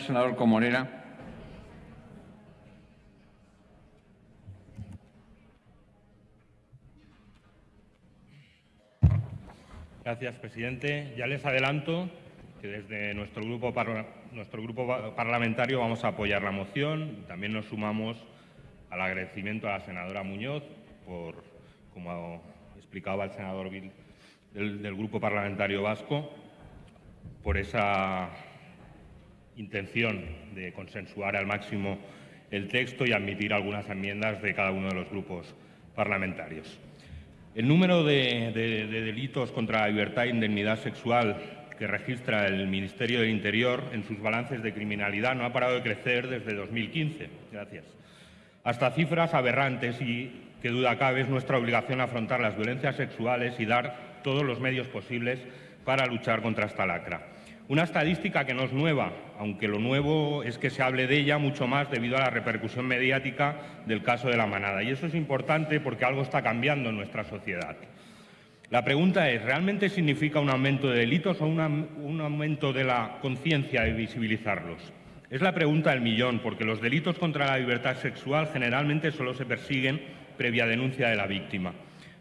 senador Comorera. Gracias, presidente. Ya les adelanto que desde nuestro grupo, nuestro grupo parlamentario vamos a apoyar la moción. También nos sumamos al agradecimiento a la senadora Muñoz por, como explicaba el senador del, del Grupo Parlamentario Vasco, por esa intención de consensuar al máximo el texto y admitir algunas enmiendas de cada uno de los grupos parlamentarios. El número de, delitos contra la libertad e indemnidad sexual que registra el Ministerio del Interior en sus balances de criminalidad no ha parado de crecer desde 2015. Gracias. Hasta cifras aberrantes y, que duda cabe, es nuestra obligación afrontar las violencias sexuales y dar todos los medios posibles para luchar contra esta lacra. Una estadística que no es nueva, aunque lo nuevo es que se hable de ella mucho más debido a la repercusión mediática del caso de la manada. Y eso es importante porque algo está cambiando en nuestra sociedad. La pregunta es, ¿realmente significa un aumento de delitos o un aumento de la conciencia de visibilizarlos? Es la pregunta del millón, porque los delitos contra la libertad sexual generalmente solo se persiguen previa denuncia de la víctima.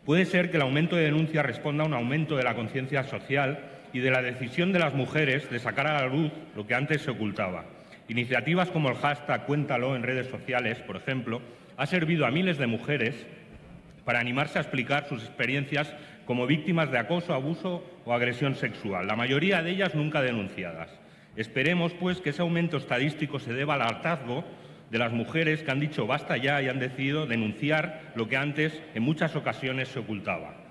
Puede ser que el aumento de denuncia responda a un aumento de la conciencia social y de la decisión de las mujeres de sacar a la luz lo que antes se ocultaba. Iniciativas como el hashtag Cuéntalo en redes sociales, por ejemplo, ha servido a miles de mujeres para animarse a explicar sus experiencias como víctimas de acoso, abuso o agresión sexual, la mayoría de ellas nunca denunciadas. Esperemos, pues, que ese aumento estadístico se deba al hartazgo de las mujeres que han dicho basta ya y han decidido denunciar lo que antes en muchas ocasiones se ocultaba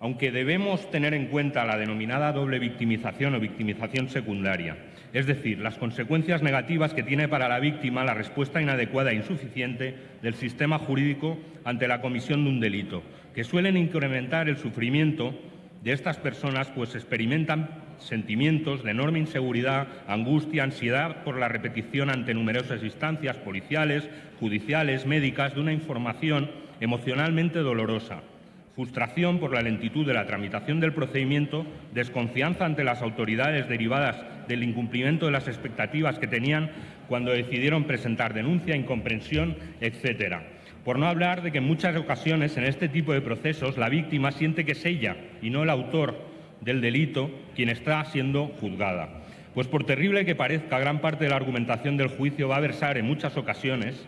aunque debemos tener en cuenta la denominada doble victimización o victimización secundaria, es decir, las consecuencias negativas que tiene para la víctima la respuesta inadecuada e insuficiente del sistema jurídico ante la comisión de un delito, que suelen incrementar el sufrimiento de estas personas, pues experimentan sentimientos de enorme inseguridad, angustia, ansiedad por la repetición ante numerosas instancias policiales, judiciales, médicas, de una información emocionalmente dolorosa, frustración por la lentitud de la tramitación del procedimiento, desconfianza ante las autoridades derivadas del incumplimiento de las expectativas que tenían cuando decidieron presentar denuncia, incomprensión, etcétera. Por no hablar de que en muchas ocasiones en este tipo de procesos la víctima siente que es ella y no el autor del delito quien está siendo juzgada. Pues por terrible que parezca, gran parte de la argumentación del juicio va a versar en muchas ocasiones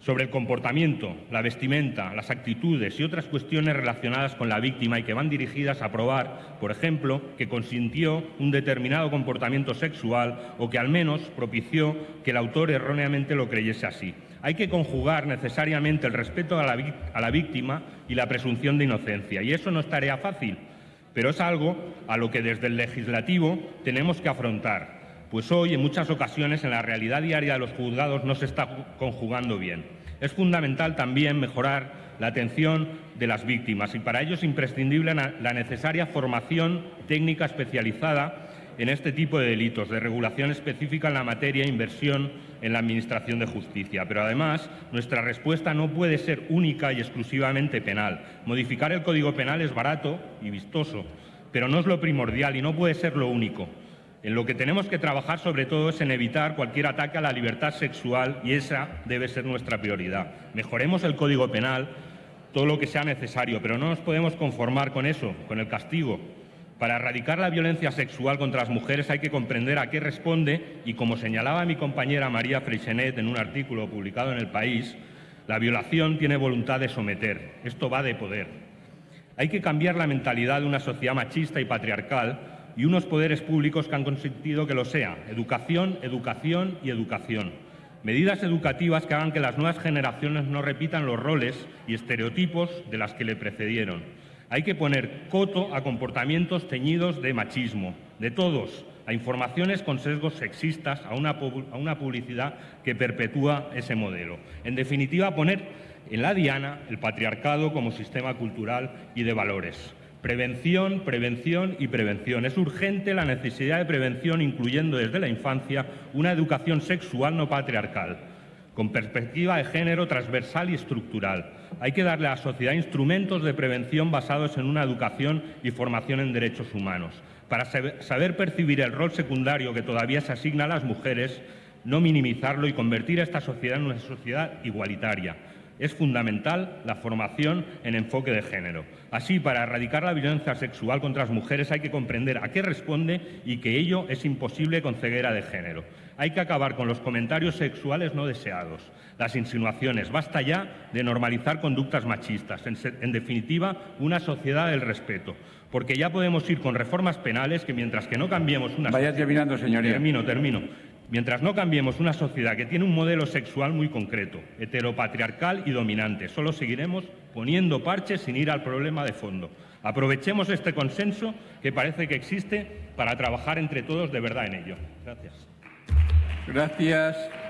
sobre el comportamiento, la vestimenta, las actitudes y otras cuestiones relacionadas con la víctima y que van dirigidas a probar, por ejemplo, que consintió un determinado comportamiento sexual o que al menos propició que el autor erróneamente lo creyese así. Hay que conjugar necesariamente el respeto a la, víctima y la presunción de inocencia, y eso no es tarea fácil, pero es algo a lo que desde el legislativo tenemos que afrontar pues hoy en muchas ocasiones en la realidad diaria de los juzgados no se está conjugando bien. Es fundamental también mejorar la atención de las víctimas y para ello es imprescindible la necesaria formación técnica especializada en este tipo de delitos, de regulación específica en la materia e inversión en la Administración de Justicia. Pero además, nuestra respuesta no puede ser única y exclusivamente penal. Modificar el Código Penal es barato y vistoso, pero no es lo primordial y no puede ser lo único. En lo que tenemos que trabajar sobre todo es en evitar cualquier ataque a la libertad sexual y esa debe ser nuestra prioridad. Mejoremos el Código Penal todo lo que sea necesario, pero no nos podemos conformar con eso, con el castigo. Para erradicar la violencia sexual contra las mujeres hay que comprender a qué responde y, como señalaba mi compañera María Freixenet en un artículo publicado en El País, la violación tiene voluntad de someter. Esto va de poder. Hay que cambiar la mentalidad de una sociedad machista y patriarcal y unos poderes públicos que han consentido que lo sea. Educación, educación y educación. Medidas educativas que hagan que las nuevas generaciones no repitan los roles y estereotipos de las que le precedieron. Hay que poner coto a comportamientos teñidos de machismo, de todos, a informaciones con sesgos sexistas, a una, a una publicidad que perpetúa ese modelo. En definitiva, poner en la diana el patriarcado como sistema cultural y de valores. Prevención, prevención y prevención. Es urgente la necesidad de prevención, incluyendo desde la infancia una educación sexual no patriarcal, con perspectiva de género transversal y estructural. Hay que darle a la sociedad instrumentos de prevención basados en una educación y formación en derechos humanos. para saber percibir el rol secundario que todavía se asigna a las mujeres, no minimizarlo y convertir a esta sociedad en una sociedad igualitaria. Es fundamental la formación en enfoque de género. Así, para erradicar la violencia sexual contra las mujeres hay que comprender a qué responde y que ello es imposible con ceguera de género. Hay que acabar con los comentarios sexuales no deseados, las insinuaciones. Basta ya de normalizar conductas machistas. En, en definitiva, una sociedad del respeto. Porque ya podemos ir con reformas penales que mientras que no cambiemos una... Vaya terminando, señoría. Termino, termino. Mientras no cambiemos una sociedad que tiene un modelo sexual muy concreto, heteropatriarcal y dominante, solo seguiremos poniendo parches sin ir al problema de fondo. Aprovechemos este consenso que parece que existe para trabajar entre todos de verdad en ello. Gracias. Gracias.